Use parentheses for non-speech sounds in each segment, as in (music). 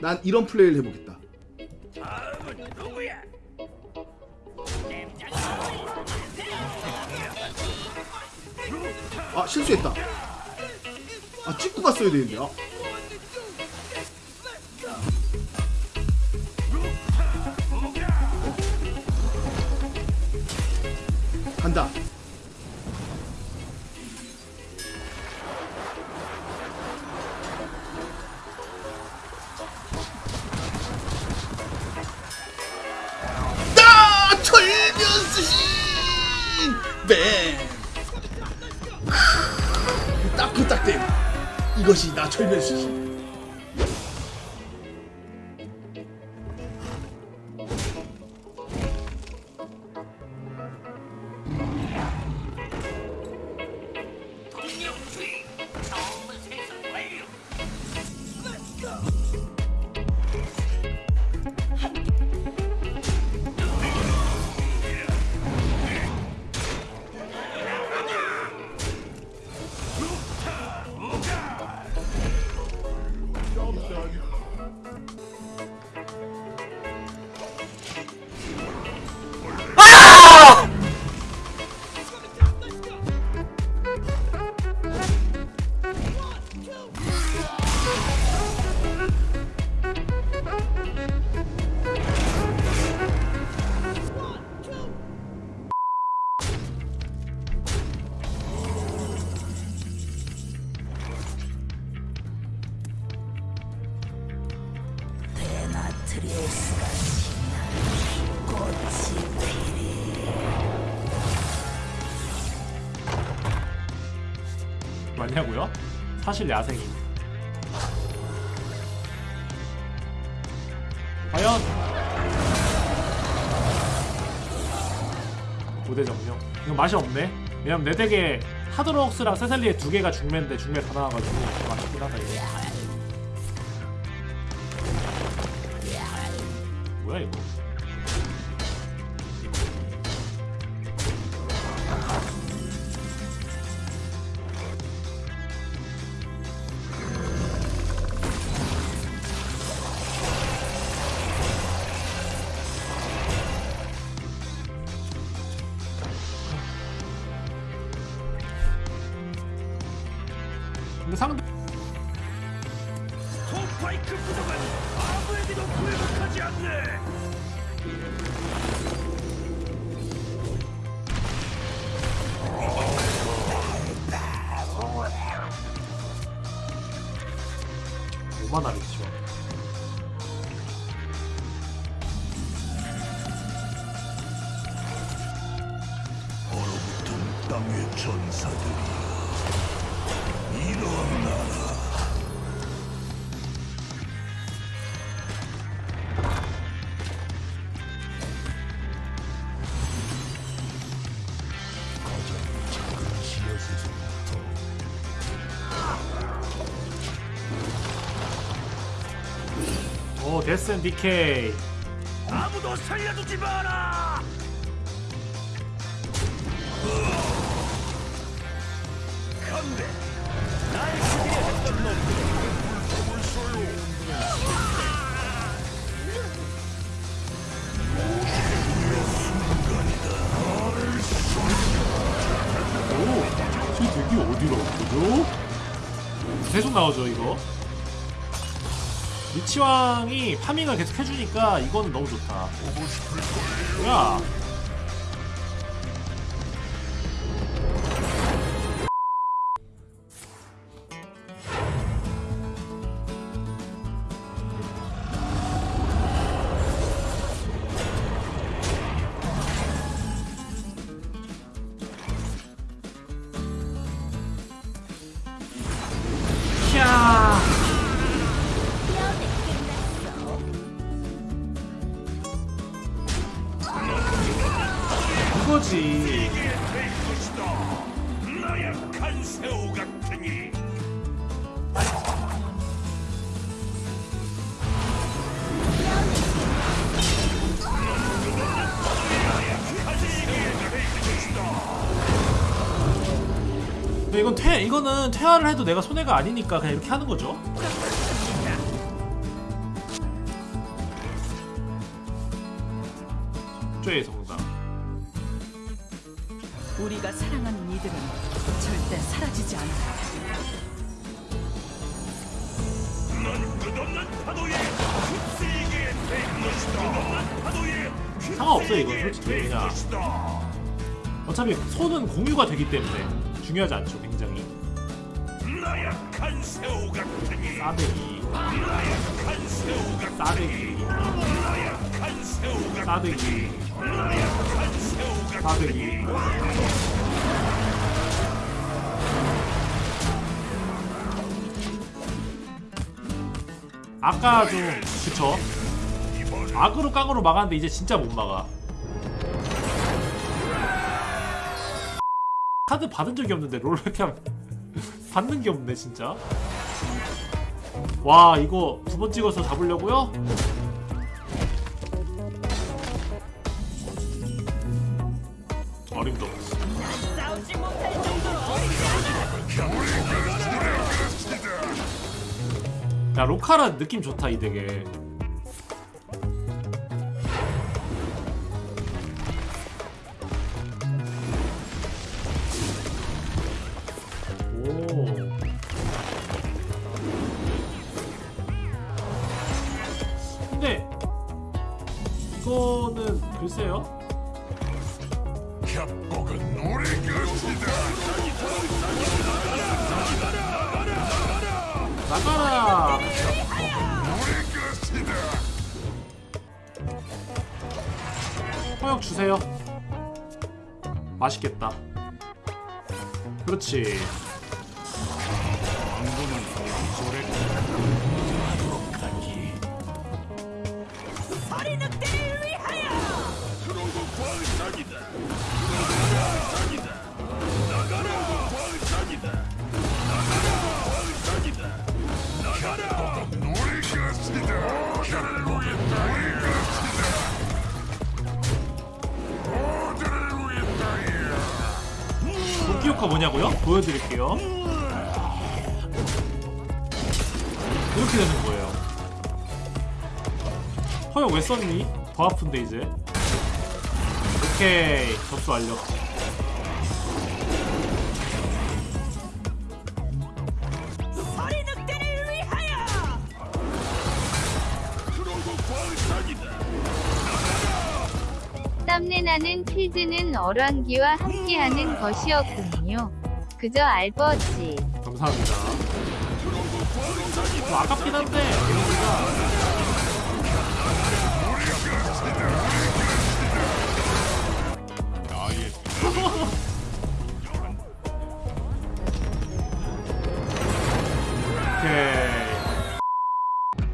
난 이런 플레이를 해보겠다. 아 실수했다. 아 찍고 갔어야 되는데. 아. 간다. 이것이 나 철면수신 맞냐고요? 사실 야생임. 과연 고대 정령 이거 맛이 없네. 왜냐면 내 덱에 하드록스랑 세살리에 두 개가 중매인데 중매 다 나와가지고 맛있긴 하다 이거. 뭐야 이거? 근데 상대 스파이크 부족은 아무에게도 굴복하지 않네. 오만 하겠죠. 오 데스앤 디케이. 아무도 살려두지 마라 간대 날 죽이려 했던 놈들 오, 저 덱이 어디로 왔죠? 계속 나오죠 이거. 리치왕이 파밍을 계속 해주니까 이거는 너무 좋다. 뭐야? 거지. 근데 이건 퇴 이거는 퇴화를 해도 내가 손해가 아니니까 그냥 이렇게 하는 거죠. 쪽에서. 우리가 사랑하는 이들은 절대 사라지지 않아. 넌 끝없는 파도에 휩쓸리게 될 것이다. 끝없는 파도에 상관없어, 이건 솔직히. 될 그냥. 어차피 손은 공유가 되기 때문에 중요하지 않죠, 굉장히. 나약한 새우 같으니 싸대기, 나약한 새우 같으니 싸대기, 나약한 새우 같으니 싸대기, 나약한 새우 싸대기. 아까 좀 그쵸? 악으로 깡으로 막았는데 이제 진짜 못 막아. 카드 받은 적이 없는데 롤렉함 (laughs) 받는 게 없네 진짜. 와 이거 두 번 찍어서 잡으려고요? 야 로카라 느낌 좋다 이 덱에. 오. 근데 이거는 글쎄요. 협곡은 노래 것이다. 나가라. 허역 주세요. 맛있겠다. 그렇지. 효과 뭐냐고요? 보여드릴게요. 이렇게 되는 거예요. 허용 왜 썼니? 더 아픈데 이제. 오케이 접수 완료. 땀내나는 필드는 어랑기와 함께하는 것이었군요. 그저 알버지. 감사합니다. 좀 아깝긴 한데 이러니까 (laughs)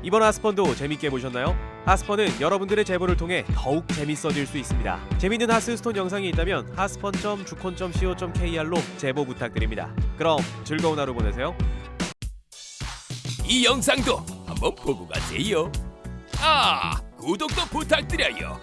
이번 하스펀도 재밌게 보셨나요? 하스펀은 여러분들의 제보를 통해 더욱 재밌어질 수 있습니다. 재밌는 하스스톤 영상이 있다면 하스펀.주콘.co.kr로 제보 부탁드립니다. 그럼 즐거운 하루 보내세요. 이 영상도 한번 보고 가세요. 아, 구독도 부탁드려요.